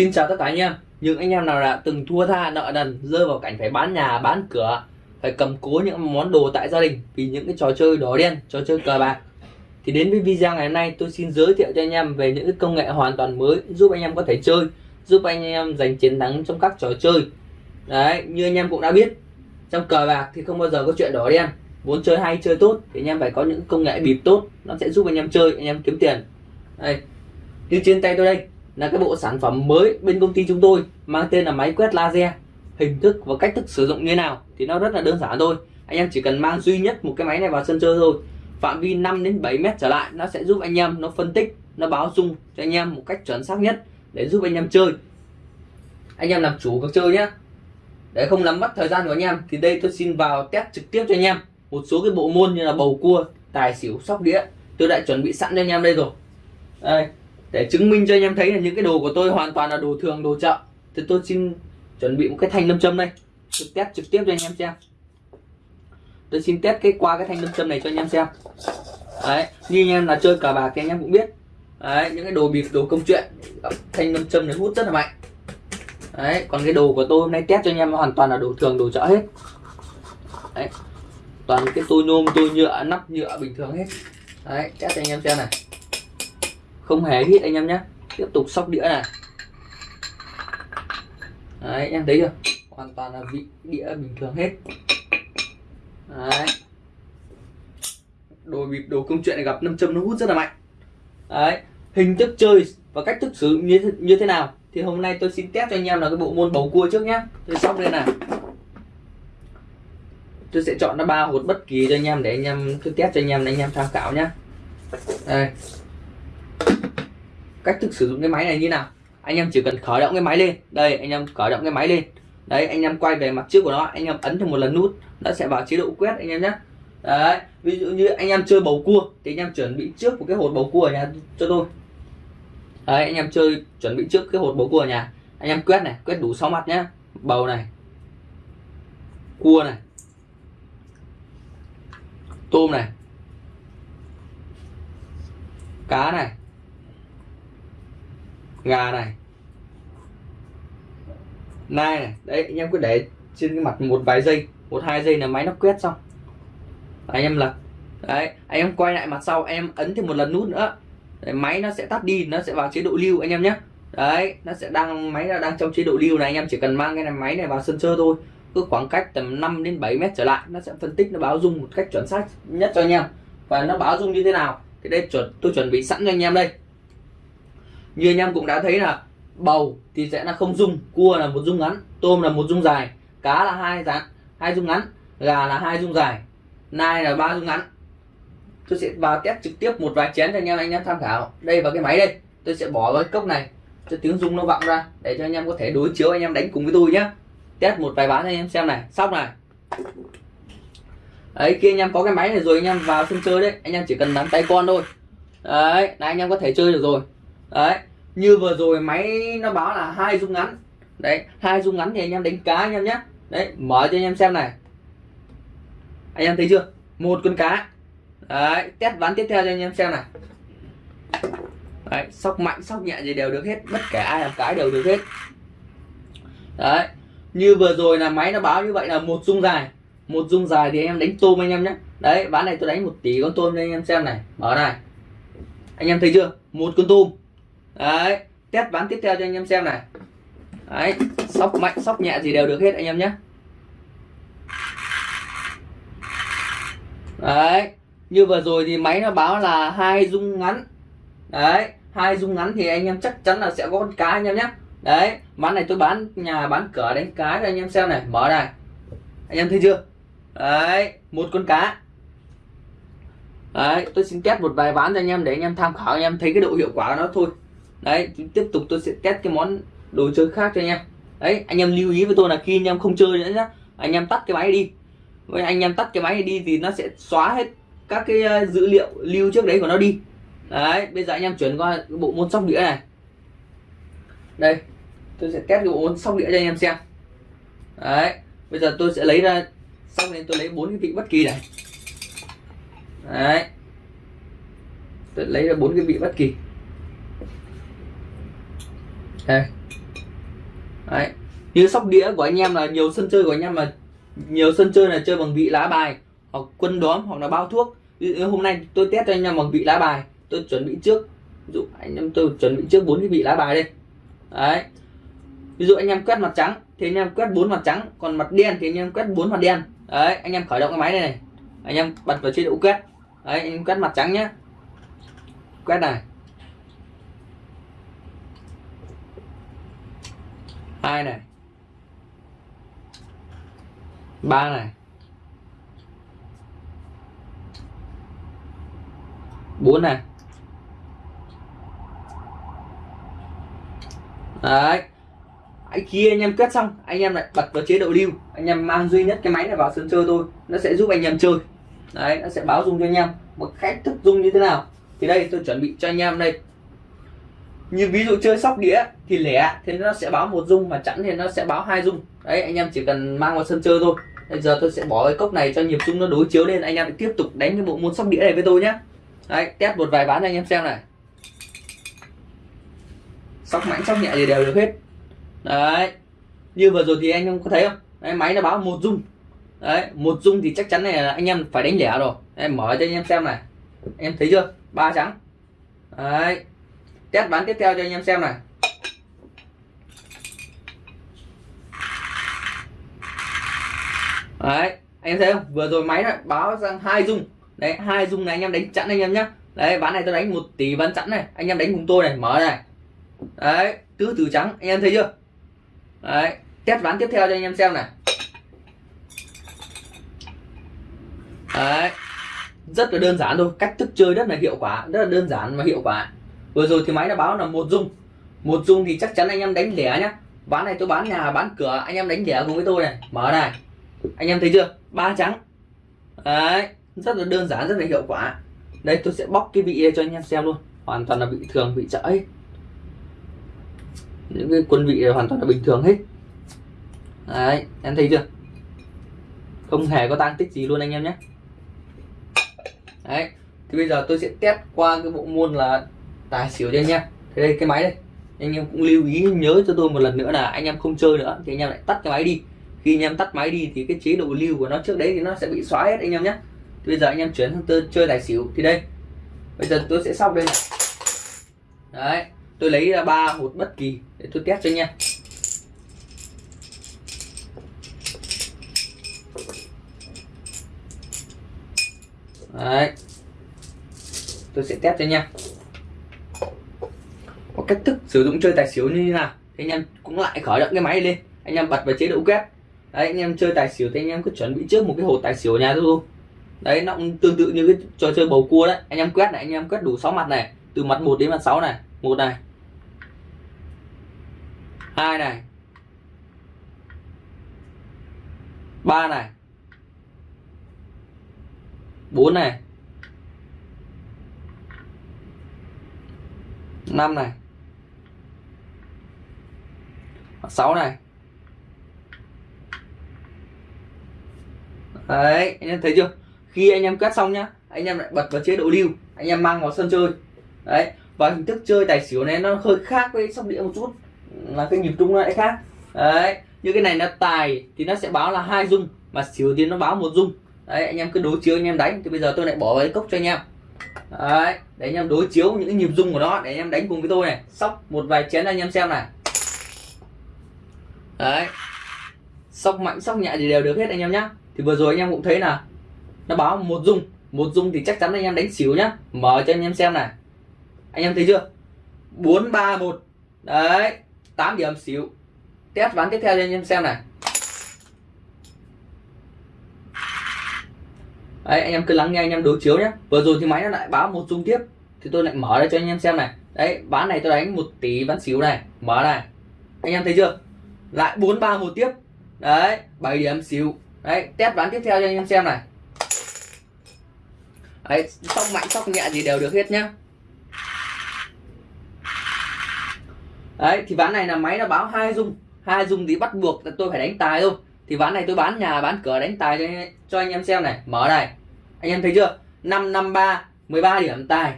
Xin chào tất cả anh em. Những anh em nào đã từng thua tha nợ nần, Rơi vào cảnh phải bán nhà, bán cửa, Phải cầm cố những món đồ tại gia đình Vì những cái trò chơi đỏ đen, Trò chơi cờ bạc. Thì đến với video ngày hôm nay, tôi xin giới thiệu cho anh em Về những cái công nghệ hoàn toàn mới Giúp anh em có thể chơi, Giúp anh em giành chiến thắng trong các trò chơi. Đấy, như anh em cũng đã biết, Trong cờ bạc thì không bao giờ có chuyện đỏ đen. Muốn chơi hay, chơi tốt Thì anh em phải có những công nghệ bịp tốt, Nó sẽ giúp anh em chơi, Anh em kiếm tiền. Đây, Như trên tay tôi đây là cái bộ sản phẩm mới bên công ty chúng tôi, mang tên là máy quét laser. Hình thức và cách thức sử dụng như thế nào thì nó rất là đơn giản thôi. Anh em chỉ cần mang duy nhất một cái máy này vào sân chơi thôi. Phạm vi 5 đến 7 mét trở lại, nó sẽ giúp anh em, nó phân tích, nó báo dung cho anh em một cách chuẩn xác nhất để giúp anh em chơi. Anh em làm chủ cuộc chơi nhé để không làm mất thời gian của anh em thì đây tôi xin vào test trực tiếp cho anh em. Một số cái bộ môn như là bầu cua, tài xỉu, sóc đĩa, tôi đã chuẩn bị sẵn cho anh em đây rồi. Đây để chứng minh cho anh em thấy là những cái đồ của tôi hoàn toàn là đồ thường, đồ chợ thì tôi xin chuẩn bị một cái thanh lâm châm đây. Tôi test trực tiếp cho anh em xem. Tôi xin test cái qua cái thanh lâm châm này cho anh em xem. Đấy, như anh em là chơi cờ bạc thì anh em cũng biết. Đấy, những cái đồ bịp, đồ công chuyện, thanh lâm châm này hút rất là mạnh. Đấy, còn cái đồ của tôi hôm nay test cho anh em hoàn toàn là đồ thường, đồ chợ hết. Đấy, toàn cái tôi nhôm tôi nhựa, nắp nhựa bình thường hết. Đấy, test cho anh em xem này không hề hít anh em nhé. Tiếp tục sóc đĩa này. Đấy em thấy chưa? Hoàn toàn là vị đĩa bình thường hết. Đấy. Đồ bịp đồ công chuyện này gặp năm châm nó hút rất là mạnh. Đấy hình thức chơi và cách thức sử dụng như, thế, như thế nào thì hôm nay tôi xin test cho anh em là cái bộ môn bầu cua trước nhé tôi sóc lên này. Tôi sẽ chọn nó ba hột bất kỳ cho anh em để anh em tôi test cho anh em để anh em tham khảo nhé đây cách thức sử dụng cái máy này như nào? Anh em chỉ cần khởi động cái máy lên. Đây, anh em khởi động cái máy lên. Đấy, anh em quay về mặt trước của nó, anh em ấn thêm một lần nút, nó sẽ vào chế độ quét anh em nhé. Đấy, ví dụ như anh em chơi bầu cua thì anh em chuẩn bị trước một cái hột bầu cua ở nhà cho tôi. Đấy, anh em chơi, chuẩn bị trước cái hột bầu cua ở nhà. Anh em quét này, quét đủ 6 mặt nhé. Bầu này, cua này, tôm này, cá này gà này. Nai này đấy anh em cứ để trên cái mặt một vài giây một hai giây là máy nó quét xong. Anh em lật. Đấy anh em quay lại mặt sau anh em ấn thêm một lần nút nữa. Đấy, máy nó sẽ tắt đi nó sẽ vào chế độ lưu anh em nhé. Đấy nó sẽ đang máy là đang trong chế độ lưu này anh em chỉ cần mang cái này máy này vào sân chơi thôi. Cứ khoảng cách tầm 5 đến 7 mét trở lại nó sẽ phân tích nó báo dung một cách chuẩn xác nhất cho anh em. Và nó báo dung như thế nào? Thì đây chuẩn tôi chuẩn bị sẵn cho anh em đây như anh em cũng đã thấy là bầu thì sẽ là không dung, cua là một dung ngắn, tôm là một dung dài, cá là hai dạng, hai dung ngắn, gà là hai dung dài, nai là ba dung ngắn. Tôi sẽ vào test trực tiếp một vài chén cho anh em anh em tham khảo đây vào cái máy đây. Tôi sẽ bỏ vào cái cốc này, cho tiếng rung nó vọng ra, để cho anh em có thể đối chiếu, anh em đánh cùng với tôi nhé test một vài bán cho anh em xem này, xong này. Đấy, khi anh em có cái máy này rồi anh em vào sân chơi đấy, anh em chỉ cần nắm tay con thôi. Đấy, là anh em có thể chơi được rồi đấy, như vừa rồi máy nó báo là hai dung ngắn. Đấy, hai dung ngắn thì anh em đánh cá anh em nhé. Đấy, mở cho anh em xem này. Anh em thấy chưa? Một con cá. Đấy, test ván tiếp theo cho anh em xem này. Đấy, sóc mạnh, sóc nhẹ gì đều được hết. Bất kể ai làm cái đều được hết. Đấy, như vừa rồi là máy nó báo như vậy là một dung dài. Một dung dài thì anh em đánh tôm anh em nhé. Đấy, ván này tôi đánh một tỷ con tôm cho anh em xem này. Mở này. Anh em thấy chưa? Một con tôm đấy, test ván tiếp theo cho anh em xem này. Đấy, sóc mạnh, sóc nhẹ gì đều được hết anh em nhé. Đấy, như vừa rồi thì máy nó báo là hai dung ngắn. Đấy, hai dung ngắn thì anh em chắc chắn là sẽ có con cá anh em nhé. Đấy, ván này tôi bán, nhà bán cửa đánh cá cho anh em xem này. Mở này. Anh em thấy chưa? Đấy, một con cá. Đấy, tôi xin test một vài ván cho anh em để anh em tham khảo, anh em thấy cái độ hiệu quả của nó thôi đấy, tiếp tục tôi sẽ test cái món đồ chơi khác cho anh em. Đấy, anh em lưu ý với tôi là khi anh em không chơi nữa nhá, anh em tắt cái máy đi. Với anh em tắt cái máy đi thì nó sẽ xóa hết các cái ờ, dữ liệu lưu trước đấy của nó đi. Đấy, bây giờ anh em chuyển qua bộ môn sóc đĩa này. Đây, tôi sẽ test cái bộ môn sóc đĩa cho anh em xem. Đấy, bây giờ tôi sẽ lấy ra, xong nên tôi lấy bốn cái vị bất kỳ này. Đấy. Tôi lấy ra bốn cái vị bất kỳ đây đấy. Như sóc đĩa của anh em là nhiều sân chơi của anh em là nhiều sân chơi là chơi bằng vị lá bài hoặc quân đóm hoặc là bao thuốc. Hôm nay tôi test cho anh em bằng vị lá bài, tôi chuẩn bị trước. Ví dụ anh em tôi chuẩn bị trước bốn cái vị lá bài đây. Đấy. Ví dụ anh em quét mặt trắng thì anh em quét bốn mặt trắng, còn mặt đen thì anh em quét bốn mặt đen. Đấy, anh em khởi động cái máy này này. Anh em bật vào chế độ quét. Đấy, anh em quét mặt trắng nhé quét này. Hai này. Ba này. Bốn này. Đấy. Anh khi anh em kết xong. Anh em lại bật vào chế độ lưu. Anh em mang duy nhất cái máy này vào sân chơi thôi. Nó sẽ giúp anh em chơi. Đấy, nó sẽ báo dung cho anh em. Một cách thức dung như thế nào? Thì đây, tôi chuẩn bị cho anh em đây như ví dụ chơi sóc đĩa thì lẻ thì nó sẽ báo một dung mà chẵn thì nó sẽ báo hai dung. Đấy anh em chỉ cần mang vào sân chơi thôi. Bây giờ tôi sẽ bỏ cái cốc này cho nhịp dung nó đối chiếu lên anh em tiếp tục đánh cái bộ môn sóc đĩa này với tôi nhé đấy test một vài ván cho anh em xem này. Sóc mạnh sóc nhẹ thì đều được hết. Đấy như vừa rồi thì anh em có thấy không? Đấy, máy nó báo một dung. Đấy một dung thì chắc chắn này là anh em phải đánh lẻ rồi. Em mở cho anh em xem này. Em thấy chưa? Ba trắng. Đấy test bán tiếp theo cho anh em xem này. Đấy, anh em thấy không vừa rồi máy lại báo sang hai dung. Đấy, hai dung này anh em đánh chặn anh em nhá. Đấy, ván này tôi đánh một tỷ ván chẵn này. Anh em đánh cùng tôi này, mở này. Đấy tứ từ trắng, anh em thấy chưa? Đấy, test ván tiếp theo cho anh em xem này. Đấy, rất là đơn giản thôi. Cách thức chơi rất là hiệu quả, rất là đơn giản và hiệu quả vừa rồi thì máy đã báo là một dung. Một dung thì chắc chắn anh em đánh lẻ nhá. Ván này tôi bán nhà, bán cửa, anh em đánh lẻ cùng với tôi này. Mở này. Anh em thấy chưa? Ba trắng. Đấy, rất là đơn giản, rất là hiệu quả. Đây, tôi sẽ bóc cái vị cho anh em xem luôn. Hoàn toàn là vị thường, vị chợ hết những cái quân vị hoàn toàn là bình thường hết. Đấy, em thấy chưa? Không hề có tăng tích gì luôn anh em nhé. Đấy, thì bây giờ tôi sẽ test qua cái bộ môn là tài xỉu cho nha thế đây, cái máy đây. Anh em cũng lưu ý, nhớ cho tôi một lần nữa là anh em không chơi nữa, thì anh em lại tắt cái máy đi. Khi anh em tắt máy đi thì cái chế độ lưu của nó trước đấy thì nó sẽ bị xóa hết anh em nhé thì bây giờ anh em chuyển sang tôi chơi tài xỉu. Thì đây, bây giờ tôi sẽ sóc đây này. Đấy, tôi lấy ra ba hột bất kỳ để tôi test cho anh em đấy. Tôi sẽ test cho anh em cách thức sử dụng chơi tài xỉu như thế nào. Thì anh em cũng lại khởi động cái máy lên anh em bật vào chế độ quét. Đấy, anh em chơi tài xỉu thì anh em cứ chuẩn bị trước một cái hồ tài xỉu ở nhà thôi. Đấy, nó cũng tương tự như cái trò chơi bầu cua đấy. Anh em quét này, anh em quét đủ 6 mặt này. Từ mặt 1 đến mặt 6 này. Một này. Hai này. Ba này. Bốn này. Năm này. Sáu này. Đấy, anh em thấy chưa? Khi anh em quét xong nhá, anh em lại bật vào chế độ lưu. Anh em mang vào sân chơi. Đấy, và hình thức chơi tài xỉu này nó hơi khác với sóc đĩa một chút. Là cái nhịp trung lại khác. Đấy, như cái này nó tài thì nó sẽ báo là hai dung mà xỉu thì nó báo một dung đấy, anh em cứ đối chiếu anh em đánh, thì bây giờ tôi lại bỏ vào cái cốc cho anh em. Đấy, để anh em đối chiếu những cái nhịp dung của nó, để anh em đánh cùng với tôi này. Sóc một vài chén anh em xem này đấy. Sóc mạnh, sóc nhẹ thì đều được hết anh em nhá. Thì vừa rồi anh em cũng thấy là nó báo một dung. Một dung thì chắc chắn anh em đánh xỉu nhá. Mở cho anh em xem này. Anh em thấy chưa? Bốn ba một. Đấy. 8 điểm xỉu. Test ván tiếp theo cho anh em xem này. Đấy, anh em cứ lắng nghe, anh em đối chiếu nhé vừa rồi thì máy nó lại báo một dung tiếp. Thì tôi lại mở ra cho anh em xem này. Đấy, ván này tôi đánh một tỷ ván xỉu này. Mở này. Anh em thấy chưa? Lại bốn ba một tiếp. Đấy 7 điểm xỉu đấy test ván tiếp theo cho anh em xem này. Đấy sóc mạnh sóc nhẹ gì đều được hết nhá. Đấy thì ván này là máy nó báo hai dung. Hai dung thì bắt buộc là tôi phải đánh tài thôi. Thì ván này tôi bán nhà bán cửa đánh tài cho, cho anh em xem này. Mở này. Anh em thấy chưa? Năm năm ba 13 điểm tài.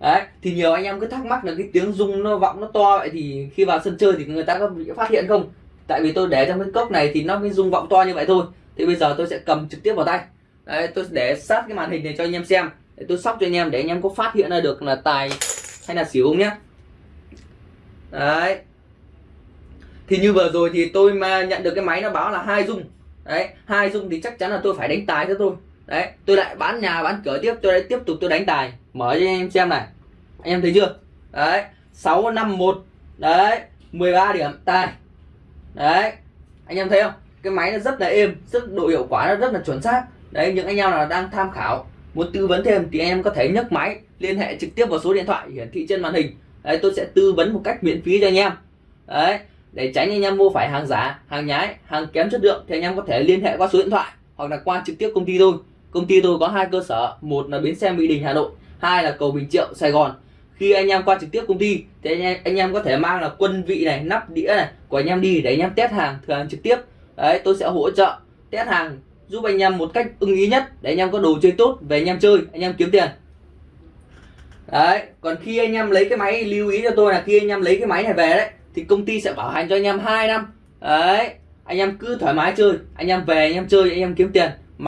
Đấy thì nhiều anh em cứ thắc mắc là cái tiếng rung nó vọng nó to vậy thì khi vào sân chơi thì người ta có bị phát hiện không? Tại vì tôi để trong cái cốc này thì nó mới rung vọng to như vậy thôi. Thì bây giờ tôi sẽ cầm trực tiếp vào tay. Đấy, tôi để sát cái màn hình này cho anh em xem. Để tôi sóc cho anh em, để anh em có phát hiện ra được là tài hay là xỉu không nhé đấy. Thì như vừa rồi thì tôi mà nhận được cái máy nó báo là hai dung. Đấy, hai dung thì chắc chắn là tôi phải đánh tài cho tôi. Đấy, tôi lại bán nhà, bán cửa tiếp, tôi lại tiếp tục tôi đánh tài. Mở cho anh em xem này. Anh em thấy chưa? Đấy, sáu năm một. Đấy 13 điểm, tài đấy. Anh em thấy không? Cái máy nó rất là êm, rất độ hiệu quả, nó rất là chuẩn xác. Đấy, những anh em nào đang tham khảo, muốn tư vấn thêm thì anh em có thể nhấc máy, liên hệ trực tiếp vào số điện thoại hiển thị trên màn hình. Đấy, tôi sẽ tư vấn một cách miễn phí cho anh em. Đấy, để tránh anh em mua phải hàng giả, hàng nhái, hàng kém chất lượng thì anh em có thể liên hệ qua số điện thoại hoặc là qua trực tiếp công ty tôi. Công ty tôi có hai cơ sở, một là bến xe mỹ đình, hà nội, hai là cầu bình triệu, sài gòn khi anh em qua trực tiếp công ty thì anh em, anh em có thể mang là quân vị này nắp đĩa này của anh em đi để anh em test hàng thử hàng trực tiếp đấy tôi sẽ hỗ trợ test hàng giúp anh em một cách ưng ý nhất để anh em có đồ chơi tốt về anh em chơi anh em kiếm tiền đấy còn khi anh em lấy cái máy lưu ý cho tôi là khi anh em lấy cái máy này về đấy thì công ty sẽ bảo hành cho anh em 2 năm đấy anh em cứ thoải mái chơi anh em về anh em chơi anh em kiếm tiền